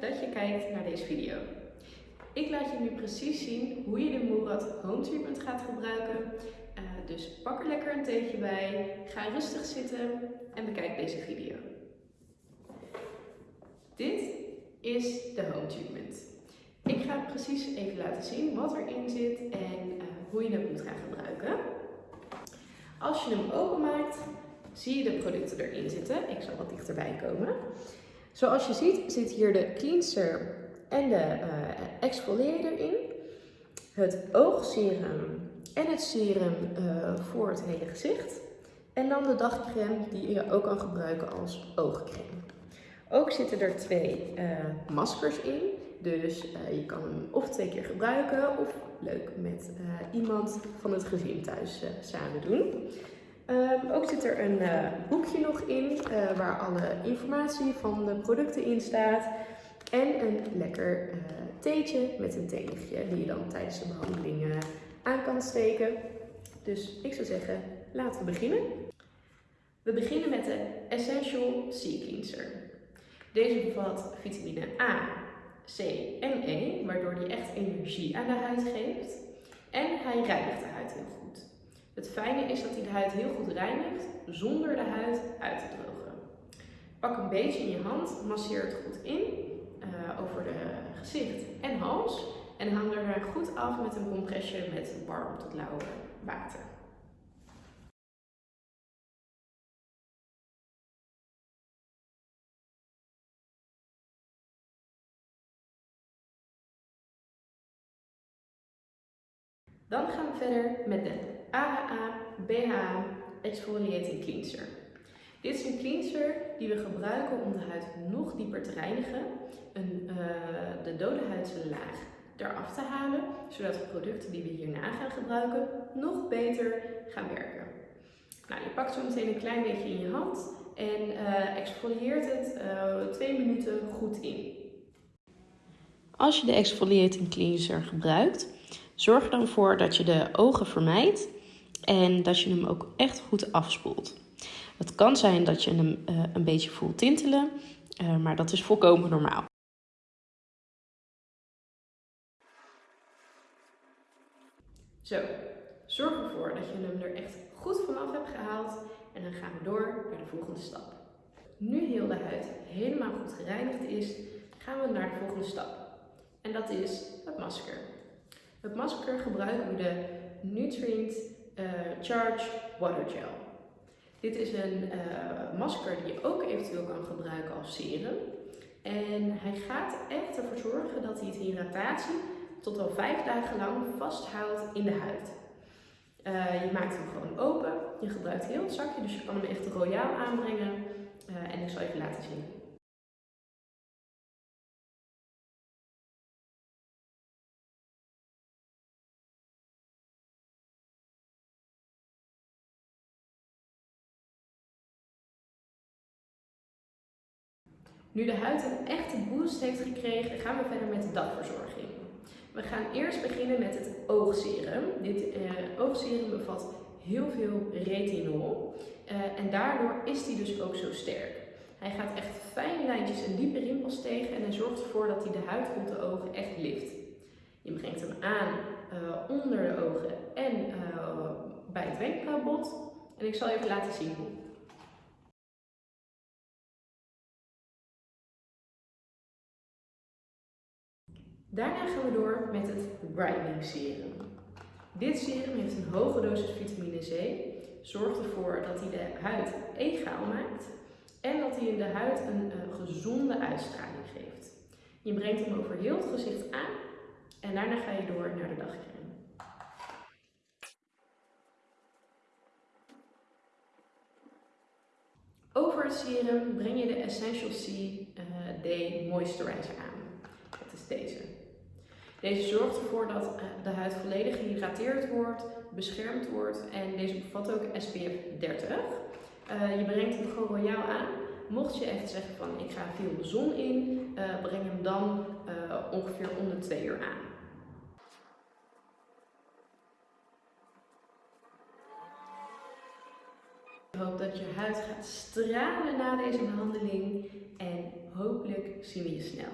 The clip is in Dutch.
dat je kijkt naar deze video. Ik laat je nu precies zien hoe je de Murad Home Treatment gaat gebruiken. Uh, dus pak er lekker een theetje bij, ga rustig zitten en bekijk deze video. Dit is de Home Treatment. Ik ga precies even laten zien wat erin zit en uh, hoe je het moet gaan gebruiken. Als je hem openmaakt, zie je de producten erin zitten. Ik zal wat dichterbij komen. Zoals je ziet zit hier de cleanser en de uh, exfoliator in. Het oogserum en het serum uh, voor het hele gezicht. En dan de dagcreme die je ook kan gebruiken als oogcreme. Ook zitten er twee uh, maskers in. Dus je kan hem of twee keer gebruiken of leuk met iemand van het gezin thuis samen doen. Um, ook zit er een uh, boekje nog in uh, waar alle informatie van de producten in staat. En een lekker uh, theetje met een theelichtje die je dan tijdens de behandeling aan kan steken. Dus ik zou zeggen, laten we beginnen. We beginnen met de Essential Sea Cleanser. Deze bevat vitamine A, C en E, waardoor die echt energie aan de huid geeft. En hij reinigt de huid heel goed. Het fijne is dat hij de huid heel goed reinigt zonder de huid uit te drogen. Pak een beetje in je hand, masseer het goed in uh, over de gezicht en hals en hang er goed af met een compressje met warm tot lauw water. Dan gaan we verder met de AHA BHA Exfoliating Cleanser. Dit is een cleanser die we gebruiken om de huid nog dieper te reinigen, een, uh, de dode huidlaag eraf te halen, zodat de producten die we hierna gaan gebruiken nog beter gaan werken. Nou, je pakt zo meteen een klein beetje in je hand en uh, exfolieert het uh, twee minuten goed in. Als je de exfoliating cleanser gebruikt, Zorg dan voor dat je de ogen vermijdt en dat je hem ook echt goed afspoelt. Het kan zijn dat je hem uh, een beetje voelt tintelen, uh, maar dat is volkomen normaal. Zo, zorg ervoor dat je hem er echt goed vanaf hebt gehaald en dan gaan we door naar de volgende stap. Nu heel de huid helemaal goed gereinigd is, gaan we naar de volgende stap. En dat is het masker. Het masker gebruiken we de Nutrient uh, Charge Water Gel. Dit is een uh, masker die je ook eventueel kan gebruiken als serum. En hij gaat echt ervoor zorgen dat hij het hydratatie tot wel vijf dagen lang vasthoudt in de huid. Uh, je maakt hem gewoon open, je gebruikt heel het zakje, dus je kan hem echt royaal aanbrengen. En ik zal even laten zien Nu de huid een echte boost heeft gekregen, gaan we verder met de dagverzorging. We gaan eerst beginnen met het oogserum. Dit uh, oogserum bevat heel veel retinol uh, en daardoor is die dus ook zo sterk. Hij gaat echt fijne lijntjes en diepe rimpels tegen en hij zorgt ervoor dat hij de huid rond de ogen echt lift. Je brengt hem aan uh, onder de ogen en bij het wenkbrauwbot en ik zal even laten zien hoe. Daarna gaan we door met het Brightening Serum. Dit serum heeft een hoge dosis vitamine C, zorgt ervoor dat hij de huid egaal maakt en dat hij in de huid een, een gezonde uitstraling geeft. Je brengt hem over heel het gezicht aan en daarna ga je door naar de dagcreme. Over het serum breng je de Essential C uh, Day Moisturizer aan. Dat is deze. Deze zorgt ervoor dat eh, de huid volledig gehydrateerd wordt, beschermd wordt en deze bevat ook SPF 30. Uh, je brengt hem gewoon royaal aan. Mocht je echt zeggen van ik ga veel de zon in, uh, breng hem dan ongeveer om de 2 uur aan. Ik hoop dat je huid gaat stralen na deze behandeling en hopelijk zien we je snel.